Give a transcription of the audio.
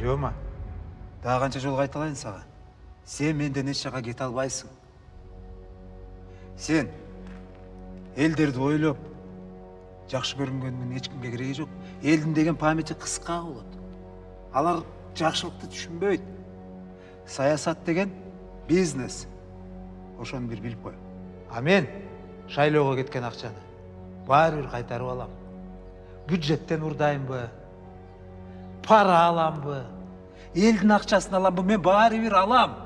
дагы канча жолу кайталайын сага. Сен менден эч жака кете албайсың. Сен элдерди ойлоп жакшы көрүнгөнүнүн эч кимге кереги жок. Элдин деген памяти кыска болот. Алар жакшылыкты түшүнбөйт. Саясат деген бизнес. Ошону бир билип кой а мен шайлоого кеткен акчаны баары бир кайтарып алам. Бюджеттен урдаймбы пара алам ба елдің ақшасын алам ба мен бәрібір алам